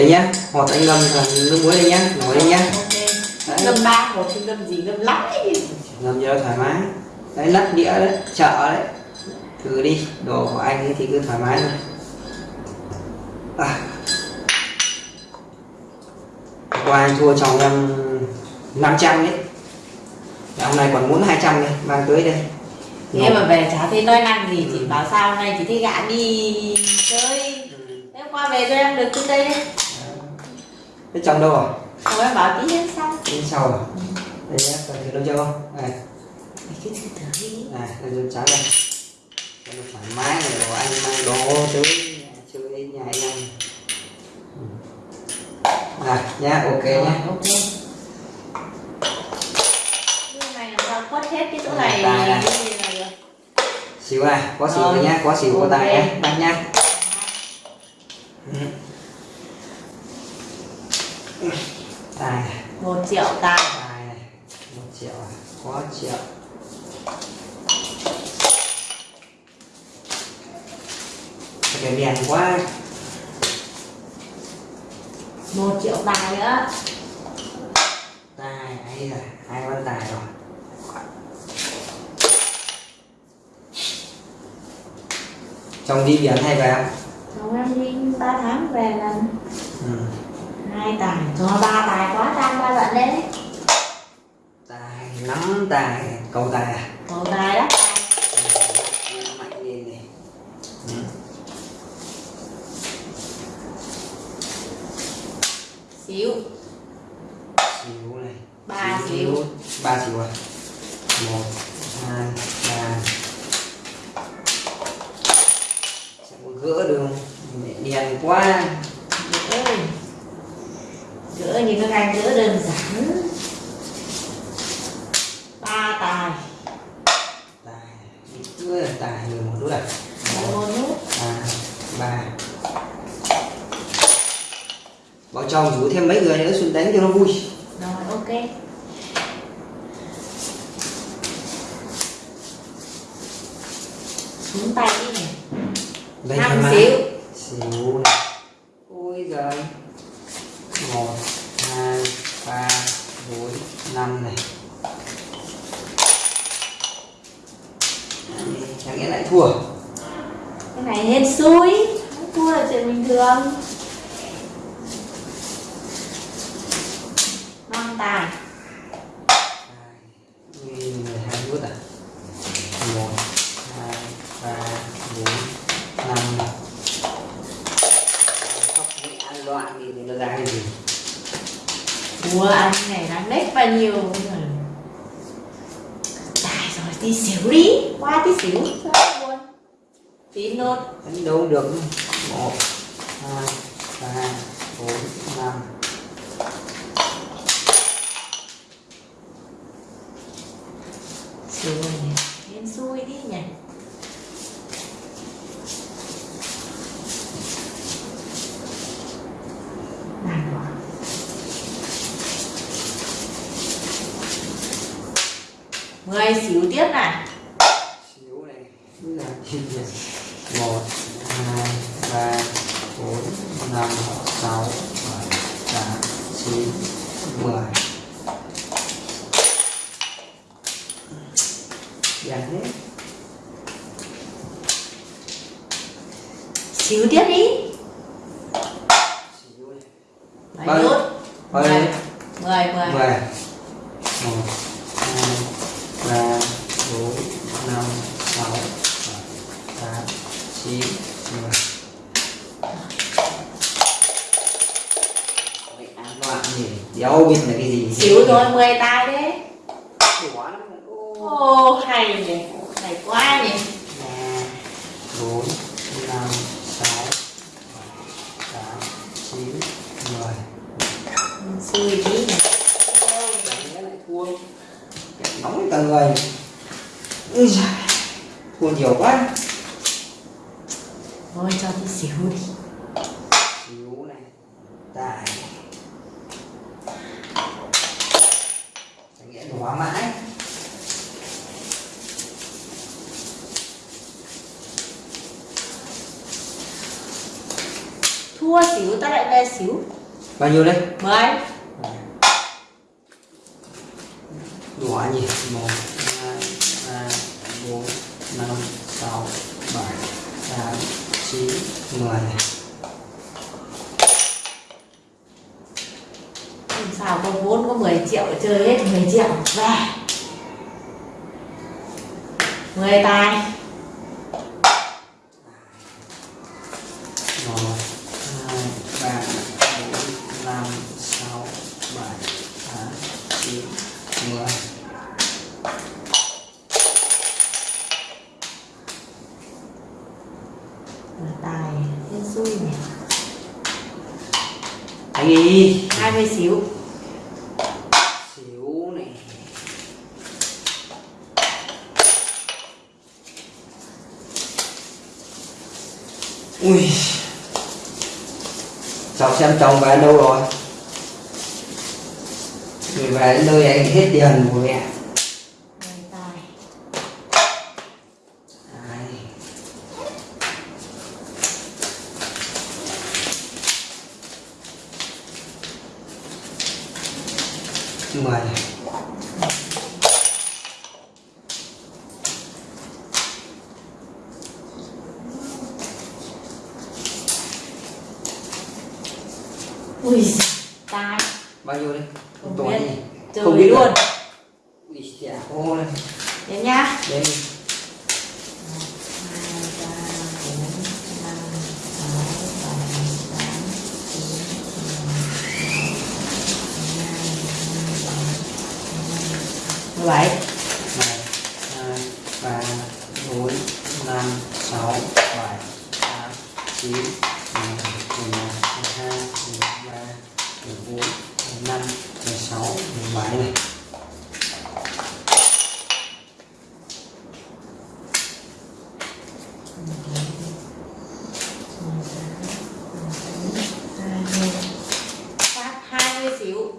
đây nhá hột anh ngâm cả nước muối đây nhá nổi đây nhá. Đấy. ngâm ba một chứ ngâm gì? Ngâm lắm ấy. ngâm cho thoải mái. Đấy lắc đĩa đấy chợ đấy. Thử đi đồ của anh thì cứ thoải mái thôi. À. qua anh thua chồng em 500 đấy. Và hôm nay còn muốn 200 đây mang tới đây. Thế mà về chả thấy nói năng gì chị bảo sao hôm nay chị thấy gạ đi chơi. Ừ. thế qua về cho em được tới đây đấy thế chồng đâu rồi xong em bảo tí đến sau. Đi sau rồi đây nhá cần thử đâu chưa? Không này cứ thử thử đi. Này đây rồi trắng này. Cho nó thoải mái này đồ anh mang đồ tới chơi nhà anh ăn Ừ. này nhá ok Rồi, nhá. ok. Cái này quất hết cái chỗ này? này. cái được. Xíu này có xíu rồi nhá có xíu của tài nhá. Đặt nhá Ừ. tài này. Một triệu tài. Tài này. Một triệu này có triệu. Cái đèn quá. Một triệu tài nữa. Tài ấy là hai con tài rồi. Chồng đi biển hay về không? chồng em đi ba tháng về lần. Hai tài. Cho ba tài quá trang ba giận đấy. Tài nắm tài. Cầu tài à? Một tài đó mạnh lên này. Ừ. xíu. Xíu này. Ba xíu. ba xíu à? Một hai ba sẽ có gỡ được không Mẹ đèn quá gỡ gỡ như các anh gỡ đơn giản ba tài tài là tài người một đứa à một nút. À ba. Bảo chồng rủ thêm mấy người nữa xuống đánh cho nó vui. Rồi ok. Xuống tay đi này. Đây năm xíu. Xíu này. Ôi giời. Một hai ba bốn năm này Chẳng nghĩa lại thua. Cái này hên xui thua là chuyện bình thường. Năm tài. Hai, nút à? Một hai ba bốn năm. Khóc ăn loạn thì nó ra cái gì? Ủa anh này bao nhiêu. Tài rồi tí xíu đi. Qua tí xíu Tí nốt. Đánh đâu được một hai ba bốn năm Xíu rồi nhỉ Hên xui đi nhỉ Nào rồi Mười xíu tiếp này xíu này là một hai ba bốn năm sáu bảy tám chín mười. Dàn hết. Xíu tiếp đi xíu này Bảy Bao nhiêu? nút bao nhiêu? Mười Mười mười mười một hai ba bốn năm sáu bảy tám chín mười Mày ăn loạn gì đéo biết là cái gì Xíu thôi mười tài đấy. Ô Ô hay nhỉ Hay quá nhỉ. Bốn năm sáu tám chín mười. Xui tí nhỉ. Lại thua nóng cả người giời, thua nhiều quá. Thôi cho tí xíu đi. Xíu này tài chẳng nghĩa là hóa mãi. Thua xỉu ta lại về xỉu bao nhiêu đấy mười. Đỏ nhỉ? Một hai ba bốn năm sáu bảy tám chín mười Làm sao có vốn có 10 triệu chơi hết 10 triệu. Về 10 tài. Một hai ba bốn năm sáu bảy tám chín mười. Mười tài. Xui nhỉ. Anh đi 20 xíu xíu này ui cháu xem chồng về đâu rồi? Về đến nơi anh hết tiền của mẹ 10 tài Đấy. mười Ui tài bao nhiêu đây? Không Tuổi biết. Chơi Không biết luôn. rồi. ui chả ô đây. Đến nhá. Đến mười bảy một hai ba bốn năm sáu bảy tám chín mười mười 3 14 15 16 17 này phát 20 xíu.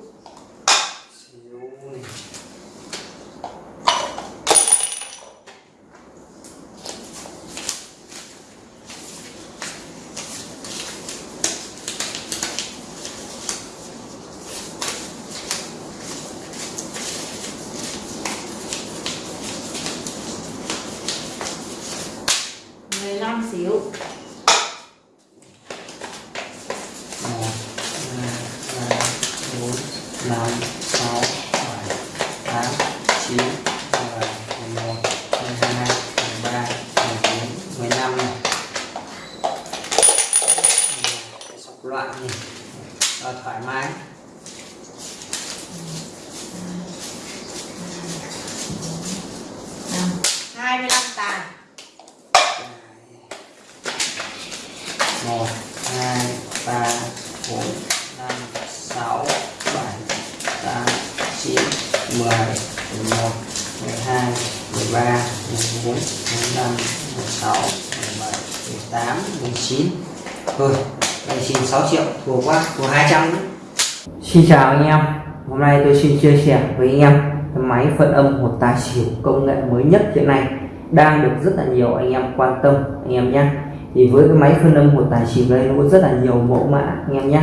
Hai một hai ba bốn năm sáu bảy tám chín mười một mười hai mười ba mười bốn mười năm mười sáu mười bảy mười tám mười chín thôi, đây xin 6 triệu, thua quá, thua 200 Xin chào anh em, Hôm nay tôi xin chia sẻ với anh em cái máy phân âm một tài xỉu công nghệ mới nhất hiện nay đang được rất là nhiều anh em quan tâm, anh em nhé thì với cái máy phân âm một tài xỉu đây, nó có rất là nhiều mẫu mã, anh em nhé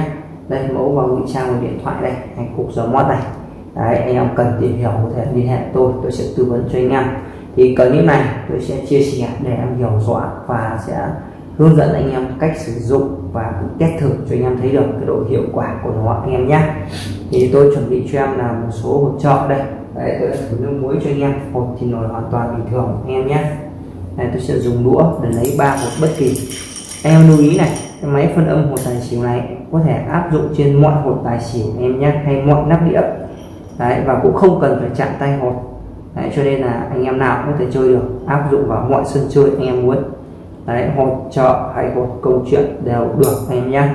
đây, mẫu vào ngụy trang một điện thoại đây hay cục gió mót này. Đấy, anh em cần tìm hiểu có thể liên hệ tôi tôi sẽ tư vấn cho anh em. Thì clip này tôi sẽ chia sẻ để em hiểu rõ và sẽ hướng dẫn anh em cách sử dụng và cũng test thử cho anh em thấy được cái độ hiệu quả của nó, anh em nhé thì tôi chuẩn bị cho em là một số hộp trợ đây đấy tôi đã thử nước muối cho anh em. Hột thì nổi hoàn toàn bình thường anh em nhé. Này tôi sẽ dùng đũa để lấy ba hột bất kỳ. Anh em lưu ý này cái máy phân âm hột tài xỉu này có thể áp dụng trên mọi hột tài xỉu anh em nhé hay mọi nắp đĩa. Đấy và cũng không cần phải chạm tay hột đấy, cho nên là anh em nào cũng có thể chơi được áp dụng vào mọi sân chơi anh em muốn. Đấy hột chợ hay hột câu chuyện đều được anh em nhé.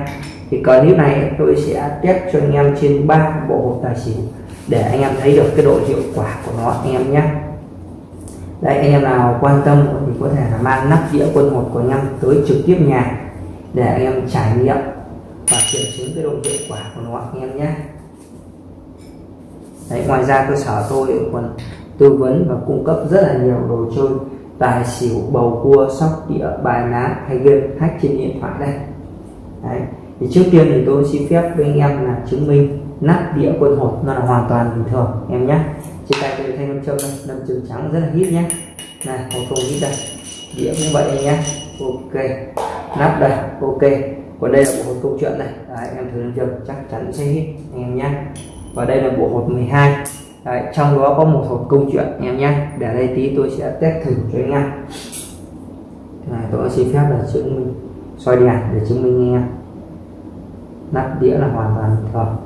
Thì clip này tôi sẽ test cho anh em trên ba bộ hột tài xỉu để anh em thấy được cái độ hiệu quả của nó anh em nhé đây anh em nào quan tâm thì có thể là mang nắp đĩa quân hột của anh em tới trực tiếp nhà để anh em trải nghiệm và kiểm chứng cái độ hiệu quả của nó anh em nhé Đấy, ngoài ra cơ sở tôi còn tư vấn và cung cấp rất là nhiều đồ chơi tài xỉu bầu cua sóc đĩa bài ná hay game hack trên điện thoại đây Đấy. thì trước tiên thì tôi xin phép với anh em là chứng minh nắp đĩa quân hột nó là hoàn toàn bình thường em nhé. Trên tay tôi thanh nam châm đây nam châm trắng rất là hít nhé. Này hột không hít đây. Đĩa cũng vậy anh nhé. Ok nắp đây ok. Còn đây là bộ hột câu chuyện này. Đấy, em thử nam châm chắc chắn sẽ hít anh em nhé. Và đây là bộ hột 12 Đấy, trong đó có một hộp câu chuyện em nhé. Để đây tí tôi sẽ test thử cho anh em. Này tôi xin phép là chứng minh soi đèn để chứng minh anh em. Nắp đĩa là hoàn toàn bình thường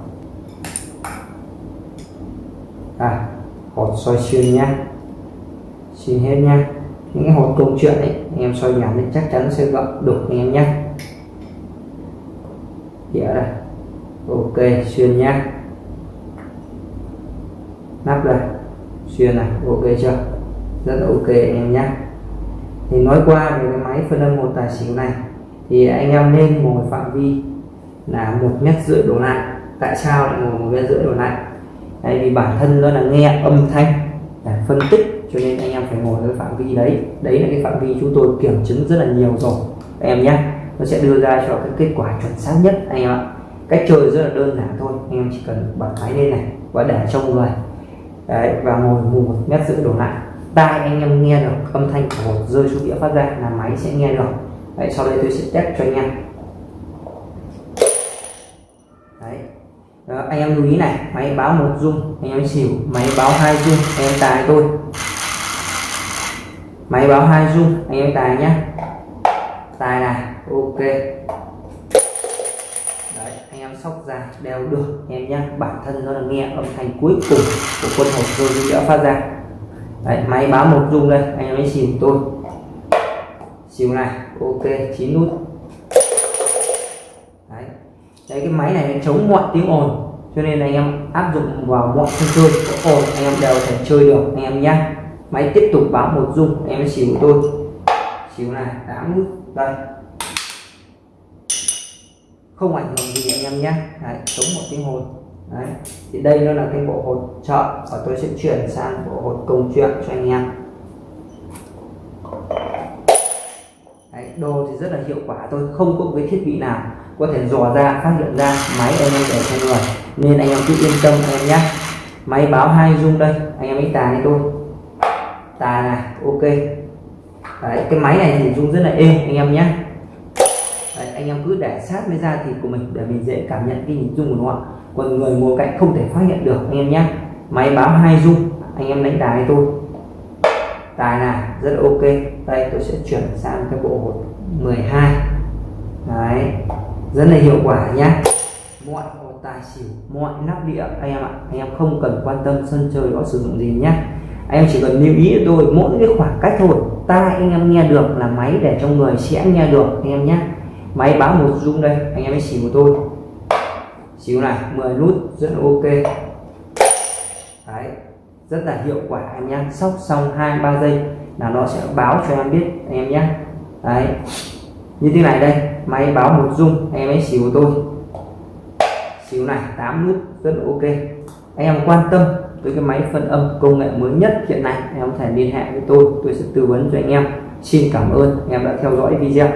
à hột soi xuyên nhá. Xuyên hết nhá. Những cái hột câu chuyện ấy, anh em soi đèn thì chắc chắn sẽ gặp đục anh em nhé đĩa dạ đây. Ok, xuyên nhá. Nắp đây. Xuyên này, ok chưa? Rất là ok anh em nhé thì nói qua về cái máy phân âm một tài xỉu này, thì anh em nên ngồi phạm vi là một mét rưỡi đổ lại. Tại sao lại ngồi một mét rưỡi đổ lại? Tại vì bản thân nó là nghe âm thanh để phân tích cho nên anh em phải ngồi ở phạm vi đấy. Đấy là cái phạm vi chúng tôi kiểm chứng rất là nhiều rồi. Em nhé nó sẽ đưa ra cho cái kết quả chuẩn xác nhất anh em ạ. Cách chơi rất là đơn giản thôi anh em chỉ cần bật máy lên này và để trong người. Đấy, và ngồi một mét rưỡi đổ lại. Tai anh em nghe được âm thanh của rơi xuống đĩa phát ra là máy sẽ nghe được. Đấy, sau đây tôi sẽ test cho anh em đấy. Đó, anh em lưu ý này máy báo một dung anh em xỉu máy báo hai dung anh em tài tôi. Máy báo hai dung anh em tài nhé tài này ok. Đấy anh em sóc ra đều được em nhé bản thân nó là nghe âm thanh cuối cùng của quân hộp rồi xuống đã phát ra. Đấy, máy báo một dung đây anh em ấy xỉu tôi. Xỉu này ok chín nút đấy cái máy này chống mọi tiếng ồn. Cho nên anh em áp dụng vào mọi sân chơi có ồn anh em đều thể chơi được anh em nhé. Máy tiếp tục báo một dung em xỉu tôi xỉu này 8 nút đây. Không ảnh hưởng gì anh em nhé. Đấy, chống một tiếng ồn. Đấy. thì đây nó là cái bộ hột trợ và tôi sẽ chuyển sang bộ hột công chuyện cho anh em Đấy, đồ thì rất là hiệu quả. Tôi không có cái thiết bị nào có thể dò ra phát hiện ra máy anh em để cho người nên anh em cứ yên tâm anh em nhé. Máy báo hai rung đây anh em ấy tà này tôi tà này ok. Đấy, cái máy này thì dung rất là êm anh em nhé. Đấy, anh em cứ để sát với da thịt của mình để mình dễ cảm nhận cái nhịp dung của nó còn người ngồi cạnh không thể phát hiện được anh em nhé. Máy báo hai rung anh em đánh đài tôi tài này rất là ok. Đây, tôi sẽ chuyển sang cái bộ hột 12 đấy. Rất là hiệu quả nhé mọi hột tài xỉu, mọi nắp đĩa. Anh em ạ, anh em không cần quan tâm sân chơi có sử dụng gì nhé anh em chỉ cần lưu ý tôi, mỗi cái khoảng cách thôi. Tai anh em nghe được là máy để trong người sẽ nghe được, anh em nhé máy báo một rung đây, anh em ấy xỉu của tôi. Xíu này 10 nút, rất là ok. Đấy rất là hiệu quả em nhé sóc xong hai, ba giây là nó sẽ báo cho em biết, anh em nhé đấy. Như thế này đây, máy báo một dung anh em ấy xíu tôi xíu này 8 nút, rất là ok. Anh em quan tâm với cái máy phân âm công nghệ mới nhất hiện nay, em có thể liên hệ với tôi tôi sẽ tư vấn cho anh em. Xin cảm ơn anh em đã theo dõi video.